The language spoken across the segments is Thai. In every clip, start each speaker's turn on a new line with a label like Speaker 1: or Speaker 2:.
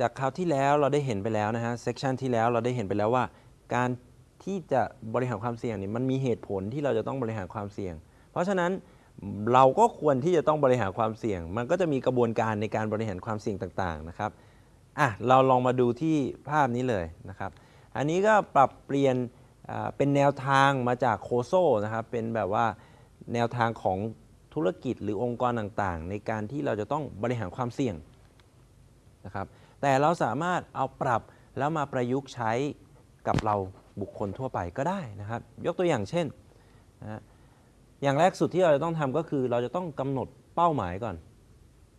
Speaker 1: จากคราวที่แล้วเราได้เห็นไปแล้วนะฮะเซกชันที่แล้วเราได้เห็นไปแล้วว่า การที่จะบริหารความเสี่ยงนี่มันมีเหตุผลที่เราจะต้องบริหารความเสี่ยง เพราะฉะนั้นเราก็ควรที่จะต้องบริหารความเสี่ยง มันก็จะมีกระบวนการในการบริหารความเสี่ยงต่างๆนะครับอะเราลองมาดูที่ภาพนี้เลยนะครับ อันนี้ก็ปรับเปลี่ยนเป็นแนวทางมาจากโคโซนะครับ เป็นแบบว่าแนวทางของธุรกิจหรือองค์กรต่างๆ ในการที่เราจะต้องบริหารความเสี่ยงนะครับ แต่เราสามารถเอาปรับแล้วมาประยุกต์ใช้กับเราบุคคลทั่วไปก็ได้นะครับ ยกตัวอย่างเช่นนะอย่างแรกสุดที่เราจะต้องทำก็คือ เราจะต้องกำหนดเป้าหมายก่อน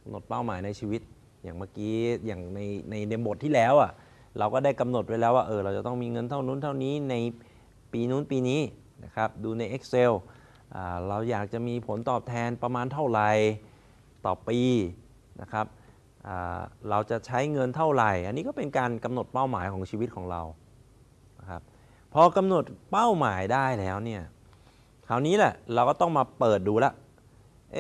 Speaker 1: กำหนดเป้าหมายในชีวิต อย่างเมื่อกี้อย่างในในในบทที่แล้วอะเราก็ได้กำหนดไว้แล้วว่าเออเราจะต้องมีเงินเท่านู้นเท่านี้ในปีนู้นปีนี้นะครับดูใน Excel เราอยากจะมีผลตอบแทนประมาณเท่าไหร่ต่อปีนะครับ เราจะใช้เงินเท่าไหร่ อันนี้ก็เป็นการกำหนดเป้าหมายของชีวิตของเรานะครับพอกำหนดเป้าหมายได้แล้วเนี่ยคราวนี้แหละเราก็ต้องมาเปิดดูละเอ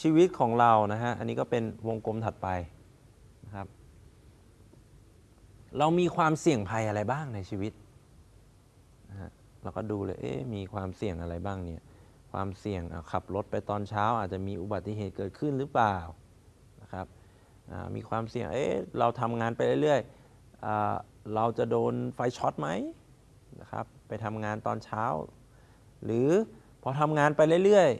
Speaker 1: ชีวิตของเรานะฮะอันนี้ก็เป็นวงกลมถัดไปนะครับเรามีความเสี่ยงภัยอะไรบ้างในชีวิตนะฮะเราก็ดูเลยเอ๊มีความเสี่ยงอะไรบ้างเนี่ยความเสี่ยงขับรถไปตอนเช้าอาจจะมีอุบัติเหตุเกิดขึ้นหรือเปล่านะครับ มีความเสี่ยงเอ๊ะเราทำงานไปเรื่อยๆเราจะโดนไฟช็อตไหมนะครับไปทำงานตอนเช้า หรือพอทำงานไปเรื่อย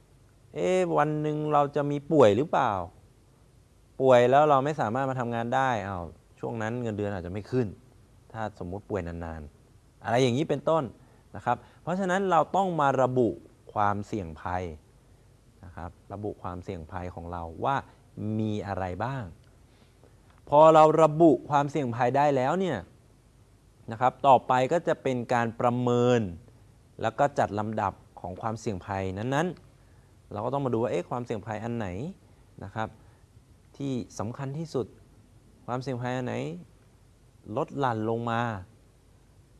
Speaker 1: ๆเอ๊ะวันหนึ่งเราจะมีป่วยหรือเปล่า ป่วยแล้วเราไม่สามารถมาทำงานได้เอ้าช่วงนั้นเงินเดือนอาจจะไม่ขึ้น ถ้าสมมุติป่วยนานๆ อะไรอย่างนี้เป็นต้นนะครับ เพราะฉะนั้นเราต้องมาระบุความเสี่ยงภัยนะครับระบุความเสี่ยงภัยของเราว่า มีอะไรบ้าง พอเราระบุความเสี่ยงภัยได้แล้วเนี่ยนะครับ ต่อไปก็จะเป็นการประเมิน แล้วก็จัดลำดับของความเสี่ยงภัยนั้นๆ เราก็ต้องมาดูว่าเอ๊ะความเสี่ยงภัยอันไหนนะครับ ที่สำคัญที่สุดความเสี่ยงภัยอันไหนลดหลั่นลงมา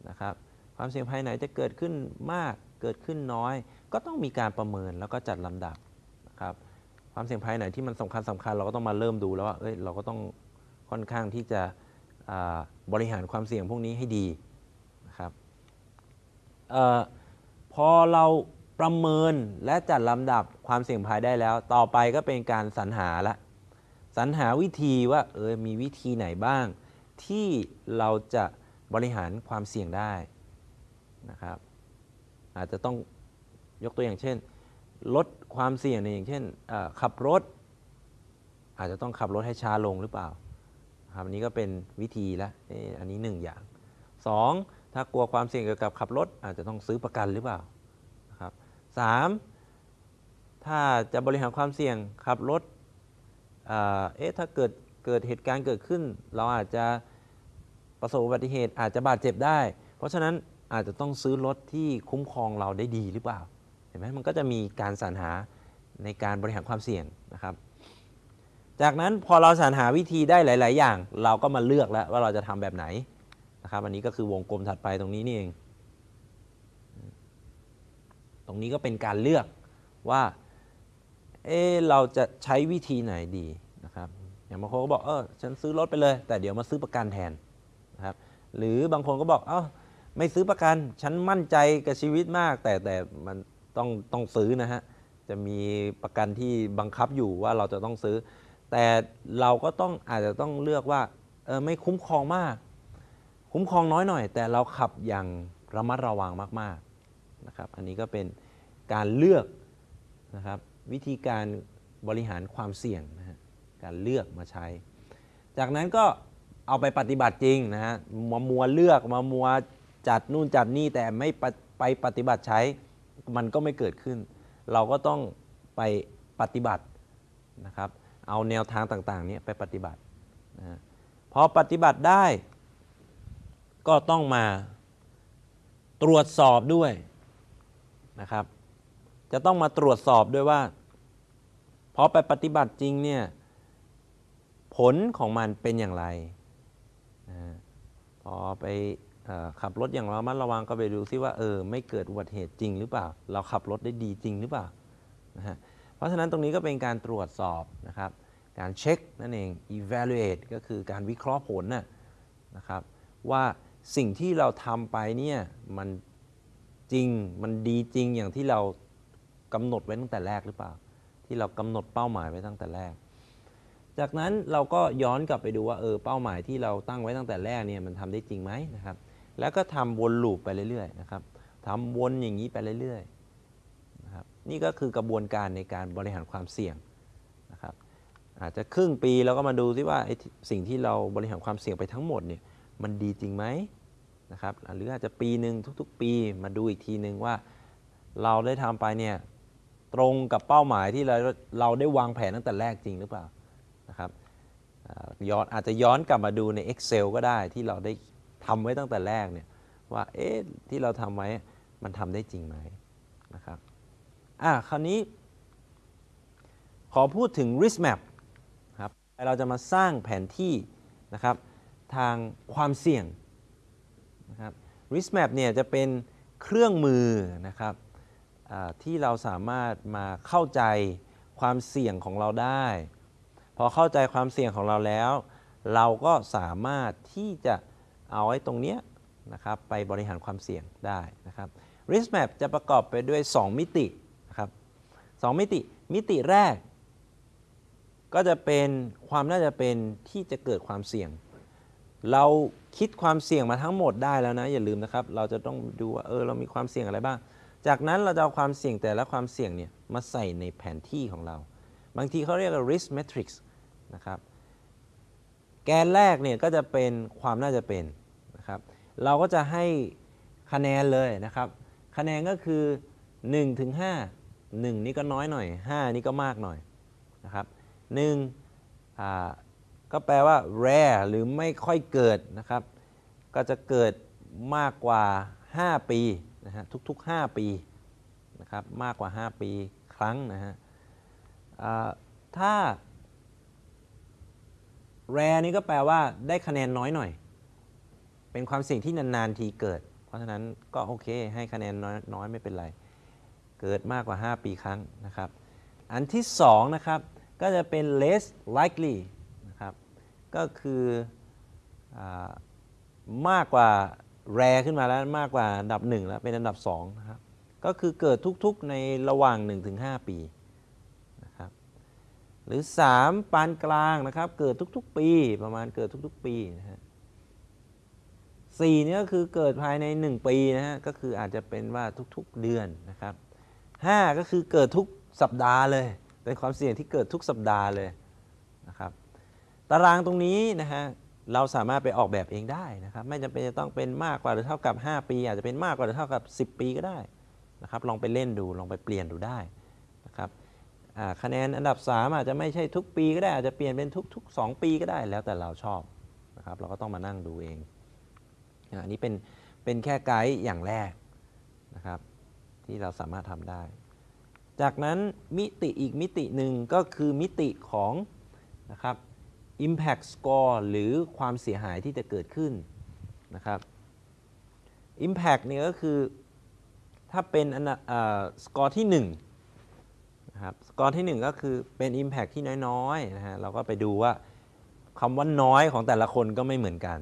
Speaker 1: นะครับความเสี่ยงภัยไหนจะเกิดขึ้นมากเกิดขึ้นน้อย ก็ต้องมีการประเมินแล้วก็จัดลำดับนะครับ ความเสี่ยงภัยไหนที่มันสำคัญสำคัญเราก็ต้องมาเริ่มดูแล้วว่าเอ้ยเราก็ต้องค่อนข้างที่จะบริหารความเสี่ยงพวกนี้ให้ดีนะครับออพอเราประเมินและจัดลำดับความเสี่ยงภัยได้แล้ว ต่อไปก็เป็นการสรรหาละสรรหาวิธีว่าเออมีวิธีไหนบ้าง ที่เราจะบริหารความเสี่ยงได้นะครับ อาจจะต้องยกตัวอย่างเช่น ลดความเสี่ยงในอย่างเช่นขับรถ อาจจะต้องขับรถให้ช้าลงหรือเปล่าครับอันนี้ก็เป็นวิธีละอันนี้หนึ่งอย่างสองถ้ากลัวความเสี่ยงเกี่ยวกับขับรถ อาจจะต้องซื้อประกันหรือเปล่านะครับสามถ้าจะบริหารความเสี่ยงขับรถเอ๊ะถ้าเกิดเกิดเหตุการณ์เกิดขึ้น เราอาจจะประสบอุบัติเหตุอาจจะบาดเจ็บได้ เพราะฉะนั้นอาจจะต้องซื้อรถที่คุ้มครองเราได้ดีหรือเปล่า ห็นไหมมันก็จะมีการสรรหาในการบริหารความเสี่ยงนะครับ จากนั้นพอเราสรรหาวิธีได้หลาย ๆ อย่าง เราก็มาเลือกแล้วว่าเราจะทำแบบไหนนะครับ อันนี้ก็คือวงกลมถัดไปตรงนี้นี่เอง ตรงนี้ก็เป็นการเลือกว่า เออเราจะใช้วิธีไหนดีนะครับ อย่างบางคนก็บอกเออฉันซื้อรถไปเลย แต่เดี๋ยวมาซื้อประกันแทนนะครับหรือบางคนก็บอกเออไม่ซื้อประกัน ฉันมั่นใจกับชีวิตมาก แต่แต่มัน ต้องต้องซื้อนะฮะ จะมีประกันที่บังคับอยู่ว่าเราจะต้องซื้อ แต่เราก็ต้องอาจจะต้องเลือกว่าเออไม่คุ้มครองมาก คุ้มครองน้อยหน่อย แต่เราขับอย่างระมัดระวังมากๆนะครับ อันนี้ก็เป็นการเลือกนะครับวิธีการบริหารความเสี่ยงนะฮะการเลือกมาใช้ จากนั้นก็เอาไปปฏิบัติจริงนะฮะมามัวเลือกมามัวจัดนู่นจัดนี่แต่ไม่ไปปฏิบัติใช้ มันก็ไม่เกิดขึ้น เราก็ต้องไปปฏิบัตินะครับ เอาแนวทางต่างๆนี้ไปปฏิบัตินะพอปฏิบัติได้ ก็ต้องมาตรวจสอบด้วยนะครับ จะต้องมาตรวจสอบด้วยว่าพอไปปฏิบัติจริงเนี่ยผลของมันเป็นอย่างไรนะพอไป ขับรถอย่างระมัดระวังก็ไปดูซิว่าเออไม่เกิดอุบัติเหตุจริงหรือเปล่า เราขับรถได้ดีจริงหรือเปล่านะฮะเพราะฉะนั้นตรงนี้ก็เป็นการตรวจสอบนะครับ การเช็คนั่นเอง evaluate ก็คือการวิเคราะห์ผลนะนะครับว่าสิ่งที่เราทำไปเนี่ยมันจริงมันดีจริงอย่างที่เรากำหนดไว้ตั้งแต่แรกหรือเปล่า ที่เรากำหนดเป้าหมายไว้ตั้งแต่แรก จากนั้นเราก็ย้อนกลับไปดูว่าเออเป้าหมายที่เราตั้งไว้ตั้งแต่แรกเนี่ยมันทำได้จริงไหมนะครับ แล้วก็ทำวนลูปไปเรื่อยๆนะครับทำวนอย่างนี้ไปเรื่อยๆนะครับนี่ก็คือกระบวนการในการบริหารความเสี่ยงนะครับอาจจะครึ่งปีเราก็มาดูซิว่าไอ้สิ่งที่เราบริหารความเสี่ยงไปทั้งหมดเนี่ยมันดีจริงไหมนะครับหรืออาจจะปีหนึ่งทุกๆ ปีมาดูอีกทีหนึ่งว่าเราได้ทำไปเนี่ยตรงกับเป้าหมายที่เราเราได้วางแผนตั้งแต่แรกจริงหรือเปล่านะครับย้อนอาจจะย้อนกลับมาดูใน Excel ก็ได้ที่เราได้ ทำไว้ตั้งแต่แรกเนี่ยว่าเอ๊ะที่เราทำไว้มันทำได้จริงไหมนะครับอะคราวนี้ ขอพูดถึง risk map ครับเราจะมาสร้างแผนที่นะครับทางความเสี่ยงนะครับ risk map เนี่ยจะเป็นเครื่องมือนะครับที่เราสามารถมาเข้าใจความเสี่ยงของเราได้ พอเข้าใจความเสี่ยงของเราแล้ว เราก็สามารถที่จะ เอาไอ้ตรงเนี้ยนะครับไปบริหารความเสี่ยงได้นะครับ risk map จะประกอบไปด้วย 2 มิตินะครับสองมิติ มิติแรก ก็จะเป็นความน่าจะเป็นที่จะเกิดความเสี่ยง เราคิดความเสี่ยงมาทั้งหมดได้แล้วนะอย่าลืมนะครับ เราจะต้องดูว่าเออเรามีความเสี่ยงอะไรบ้าง จากนั้นเราจะเอาความเสี่ยงแต่ละความเสี่ยงเนี่ยมาใส่ในแผนที่ของเรา บางทีเขาเรียกว่า risk matrix นะครับ แกนแรกเนี่ยก็จะเป็นความน่าจะเป็นนะครับ เราก็จะให้คะแนนเลยนะครับ คะแนนก็คือ1ถึง5 1 นี่ก็น้อยหน่อย 5 นี่ก็มากหน่อยนะครับ1อ่าก็แปลว่า rare หรือไม่ค่อยเกิดนะครับ ก็จะเกิดมากกว่า 5 ปีนะฮะทุกๆ 5 ปีนะครับมากกว่า 5 ปีครั้งนะฮะอ่า ถ้า rare นี่ก็แปลว่าได้คะแนนน้อยหน่อย เป็นความเสี่ยงที่นานๆทีเกิด เพราะฉะนั้นก็โอเค ให้คะแนนน้อยน้อยไม่เป็นไร เกิดมากกว่า 5 ปีครั้งนะครับ อันที่2นะครับก็จะเป็น less likely นะครับก็คืออมากกว่า rare ขึ้นมาแล้วมากกว่าอันดับ 1 แล้วเป็นอันดับ2นะครับก็คือเกิดทุกๆในระหว่าง 1-5 ปี หรือ 3 ปานกลางนะครับ เกิดทุกๆ ปีประมาณเกิดทุกๆ ปีนะฮะสี่นี่ก็คือเกิดภายใน 1 ปีนะฮะก็คืออาจจะเป็นว่าทุกๆเดือนนะครับห้าก็คือเกิดทุกสัปดาห์เลย เป็นความเสี่ยงที่เกิดทุกสัปดาห์เลยนะครับ ตารางตรงนี้นะฮะเราสามารถไปออกแบบเองได้นะครับ ไม่จำเป็นจะต้องเป็นมากกว่าหรือเท่ากับ 5 ปี อาจจะเป็นมากกว่าหรือเท่ากับ 10 ปีก็ได้นะครับ ลองไปเล่นดูลองไปเปลี่ยนดูได้ คะแนนอันดับ 3 อาจจะไม่ใช่ทุกปีก็ได้อาจจะเปลี่ยนเป็นทุก ๆ 2 ปีก็ได้แล้วแต่เราชอบนะครับเราก็ต้องมานั่งดูเองอันนี้เป็นเป็นแค่ไกด์อย่างแรกนะครับที่เราสามารถทำได้ จากนั้นมิติอีกมิติหนึ่งก็คือมิติของนะครับ impact score หรือความเสียหายที่จะเกิดขึ้นนะครับ impact เนี่ยก็คือถ้าเป็นอันสกอร์ที่ 1 นะครับสกอร์ที่ 1 ก็คือเป็น impact ที่น้อยๆนะฮะเราก็ไปดูว่าคำว่าน้อยของแต่ละคนก็ไม่เหมือนกัน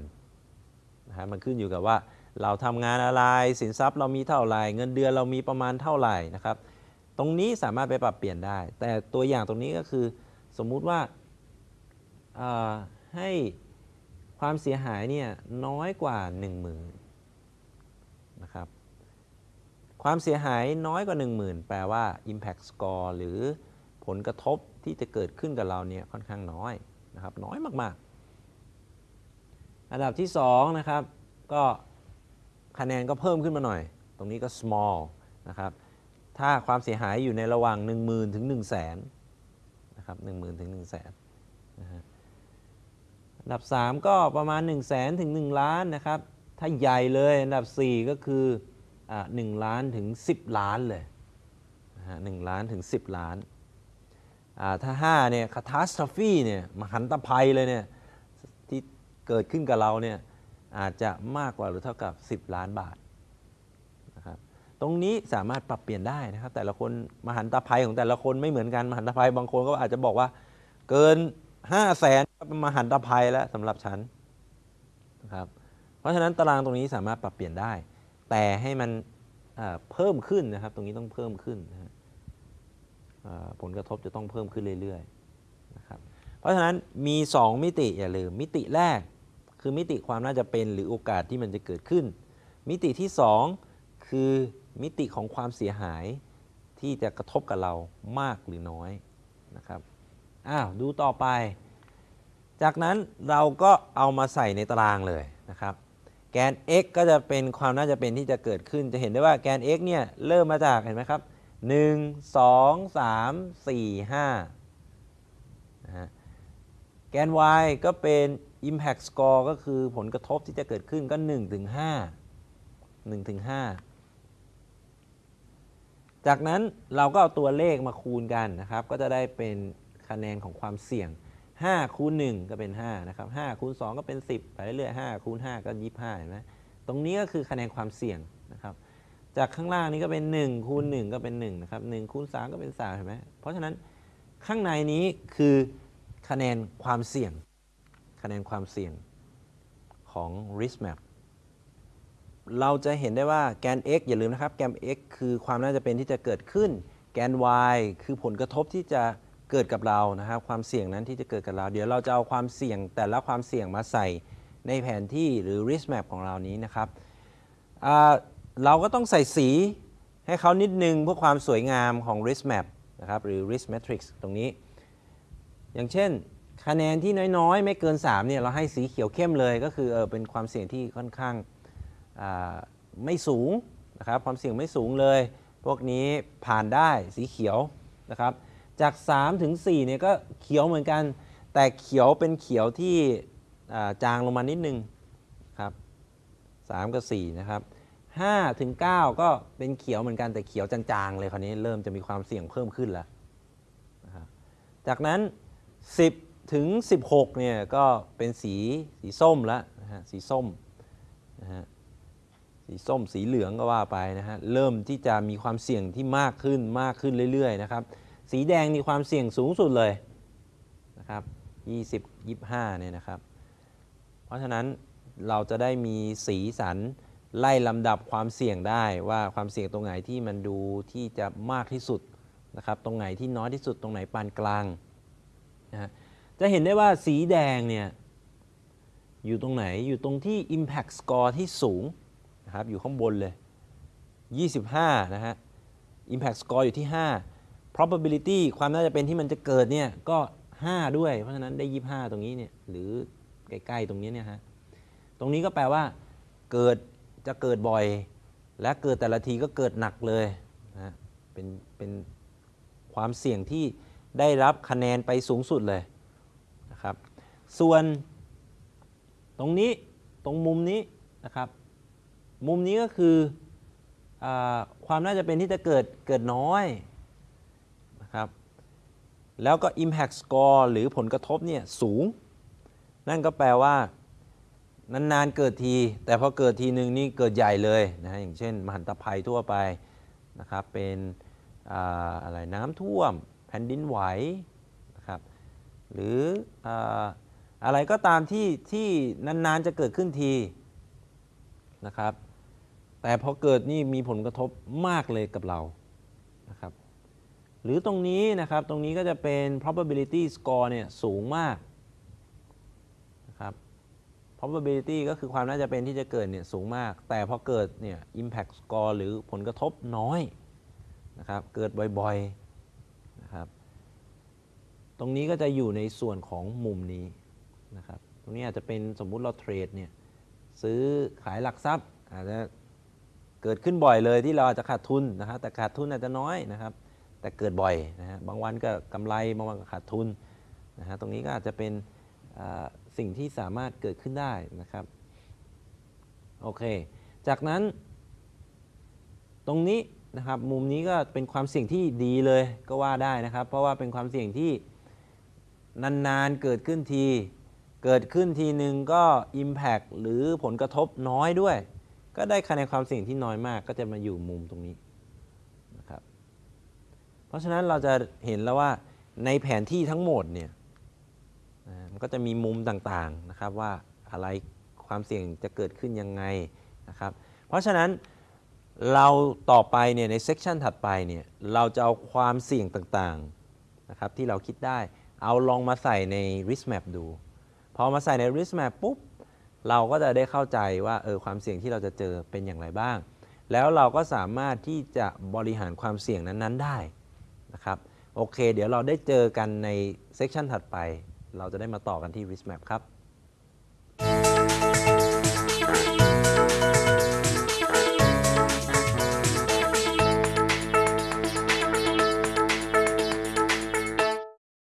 Speaker 1: นะฮะมันขึ้นอยู่กับว่าเราทำงานอะไรสินทรัพย์เรามีเท่าไหร่ เงินเดือนเรามีประมาณเท่าไหร่นะครับ ตรงนี้สามารถไปปรับเปลี่ยนได้ แต่ตัวอย่างตรงนี้ก็คือสมมุติว่าให้ความเสียหายเนี่ยน้อยกว่า 1 0,000นะครับ ความเสียหายน้อยกว่า 10,000 แปลว่า impact score หรือผลกระทบที่จะเกิดขึ้นกับเราเนี่ยค่อนข้างน้อยนะครับน้อยมากๆ อันดับที่2นะครับก็คะแนนก็เพิ่มขึ้นมาหน่อย ตรงนี้ก็ small นะครับถ้าความเสียหายอยู่ในระหว่าง 10,000 ถึง 1 0 0 0 0แสนนะครับ10,000 ถึง 1 0 0 0 0แสนะฮะอันดับ 3 ก็ประมาณ 1 0 0 0 0แสนถึง 1 ล้านนะครับถ้าใหญ่เลยอันดับ 4 ก็คือ อ่า1ล้านถึง 10 ล้านเลยหนะฮะ1ล้านถึง 10 ล้านอ่าถ้า5เนี่ย catastrophe เนี่ยมหันตภัยเลยเนี่ยที่เกิดขึ้นกับเราเนี่ยอาจจะมากกว่าหรือเท่ากับ 10 ล้านบาทนะครับตรงนี้สามารถปรับเปลี่ยนได้นะครับ แต่ละคนมหันตภัยของแต่ละคนไม่เหมือนกันมหันตภัยบางคนก็อาจจะบอกว่าเกินห้าแสนเป็นมหันตภัยแล้วสำหรับฉันนะครับเพราะฉะนั้นตารางตรงนี้สามารถปรับเปลี่ยนได้ แต่ให้มันเพิ่มขึ้นนะครับ ตรงนี้ต้องเพิ่มขึ้นนะผลกระทบจะต้องเพิ่มขึ้นเรื่อยๆนะครับเพราะฉะนั้นมี 2 มิติอย่าลืมมิติแรก คือมิติความน่าจะเป็นหรือโอกาสที่มันจะเกิดขึ้น มิติที่ 2 คือมิติของความเสียหายที่จะกระทบกับเรามากหรือน้อยนะครับอ้าวดูต่อไป จากนั้นเราก็เอามาใส่ในตารางเลยนะครับ แกน x ก็จะเป็นความน่าจะเป็นที่จะเกิดขึ้น จะเห็นได้ว่าแกน x เนี่ยเริ่มมาจากเห็นไหมครับ 1 2 3 4 5นะฮะแกน y ก็เป็น impact score ก็คือผลกระทบที่จะเกิดขึ้นก็1ถึง5 1ถึง5จากนั้นเราก็เอาตัวเลขมาคูณกันนะครับ ก็จะได้เป็นคะแนนของความเสี่ยง 5คูณ1ก็เป็น 5 นะครับ5คูณ2ก็เป็น 10 ไปเรื่อยๆ5คูณ5ก็25เห็นไหมตรงนี้ก็คือคะแนนความเสี่ยงนะครับจากข้างล่างนี้ก็เป็น1คูณ1ก็เป็น1นะครับ1คูณ3ก็เป็น3เห็นไหมเพราะฉะนั้นข้างในนี้คือคะแนนความเสี่ยง คะแนนความเสี่ยงของ risk map เราจะเห็นได้ว่าแกน x อย่าลืมนะครับ แกน x คือความน่าจะเป็นที่จะเกิดขึ้น แกน y คือผลกระทบที่จะ เกิดกับเรานะครับ ความเสี่ยงนั้นที่จะเกิดกับเรา เดี๋ยวเราจะเอาความเสี่ยงแต่ละความเสี่ยงมาใส่ในแผนที่หรือ risk map ของเรานี้นะครับเราก็ต้องใส่สีให้เขานิดนึงเพื่อความสวยงามของ risk map นะครับหรือ risk matrix ตรงนี้ อย่างเช่น คะแนนที่น้อยๆ ไม่เกิน 3 เนี่ย เราให้สีเขียวเข้มเลยก็คือเออเป็นความเสี่ยงที่ค่อนข้างาไม่สูงนะครับความเสี่ยงไม่สูงเลย พวกนี้ผ่านได้สีเขียวนะครับ จาก3ถึง4เนี่ยก็เขียวเหมือนกัน แต่เขียวเป็นเขียวที่จางลงมานิดนึงครับ3กับ4นะครับ5ถึง9ก็เป็นเขียวเหมือนกันแต่เขียวจางๆเลยคราวนี้เริ่มจะมีความเสี่ยงเพิ่มขึ้นแล้วนะจากนั้น 10 ถึง 16เนี่ยก็เป็นสีสีส้มแล้วนะฮะสีส้มนะฮะสีส้มสีเหลืองก็ว่าไปนะฮะเริ่มที่จะมีความเสี่ยงที่มากขึ้นมากขึ้นเรื่อยๆนะครับ สีแดงมีความเสี่ยงสูงสุดเลยนะครับ20 25เนี่ยนะครับ เพราะฉะนั้นเราจะได้มีสีสันไล่ลำดับความเสี่ยงได้ว่าความเสี่ยงตรงไหนที่มันดูที่จะมากที่สุดนะครับ ตรงไหนที่น้อยที่สุดตรงไหนปานกลางนะจะเห็นได้ว่าสีแดงเนี่ยอยู่ตรงไหนอยู่ตรงที่ Impact Score ที่สูงนะครับอยู่ข้างบนเลย 25 นะฮะ Impact Score อยู่ที่ 5 Probability ความน่าจะเป็นที่มันจะเกิดเนี่ยก็ 5 ด้วย เพราะฉะนั้นได้ 25 ตรงนี้เนี่ยหรือใกล้ๆตรงนี้เนี่ยฮะตรงนี้ก็แปลว่า เกิดจะเกิดบ่อย และเกิดแต่ละทีก็เกิดหนักเลยนะฮะเป็นเป็นความเสี่ยงที่ได้รับคะแนนไปสูงสุดเลยนะครับ ส่วนตรงนี้ตรงมุมนี้นะครับ มุมนี้ก็คืออความน่าจะเป็นที่จะเกิดเกิดน้อย แล้วก็ impact score หรือผลกระทบเนี่ยสูง นั่นก็แปลว่านานๆเกิดที แต่พอเกิดทีหนึ่งนี่เกิดใหญ่เลยนะฮะอย่างเช่น มหันตภัยทั่วไปนะครับเป็นออะไรน้ำท่วม แผ่นดินไหวนะครับหรือออะไรก็ตามที่ที่นานๆจะเกิดขึ้นทีนะครับแต่พอเกิดนี่มีผลกระทบมากเลยกับเรานะครับ หรือตรงนี้นะครับ ตรงนี้ก็จะเป็น probability score เนี่ยสูงมากนะครับ probability ก็คือความน่าจะเป็นที่จะเกิดเนี่ยสูงมาก แต่พอเกิดเนี่ย impact score หรือผลกระทบน้อยนะครับ เกิดบ่อยๆนะครับ ตรงนี้ก็จะอยู่ในส่วนของมุมนี้นะครับ ตรงนี้อาจจะเป็นสมมุติเราเทรดเนี่ยซื้อขายหลักทรัพย์อาจจะเกิดขึ้นบ่อยเลยที่เราอาจจะขาดทุนนะครับ แต่ขาดทุนอาจจะน้อยนะครับ แต่เกิดบ่อยนะฮะบางวันก็กำไรบางวันก็ขาดทุนนะฮะตรงนี้ก็อาจจะเป็นสิ่งที่สามารถเกิดขึ้นได้นะครับโอเค จากนั้น ตรงนี้นะครับมุมนี้ก็เป็นความเสี่ยงที่ดีเลยก็ว่าได้นะครับ เพราะว่าเป็นความเสี่ยงที่นานๆเกิดขึ้นที เกิดขึ้นทีหนึ่งก็ Impact หรือผลกระทบน้อยด้วย ก็ได้คะแนนความเสี่ยงที่น้อยมาก ก็จะมาอยู่มุมตรงนี้ เพราะฉะนั้นเราจะเห็นแล้วว่าในแผนที่ทั้งหมดเนี่ยมันก็จะมีมุมต่างๆนะครับว่าอะไรความเสี่ยงจะเกิดขึ้นยังไงนะครับเพราะฉะนั้นเราต่อไปเนี่ยในเซกชันถัดไปเนี่ยเราจะเอาความเสี่ยงต่างๆนะครับที่เราคิดได้เอาลองมาใส่ใน risk map ดู พอมาใส่ใน risk map ปุ๊บเราก็จะได้เข้าใจว่าเออความเสี่ยงที่เราจะเจอเป็นอย่างไรบ้าง แล้วเราก็สามารถที่จะบริหารความเสี่ยงนั้นๆได้ นะครับ โอเค เดี๋ยวเราได้เจอกันในเซสชันถัดไป เราจะได้มาต่อกันที่ risk map ครับ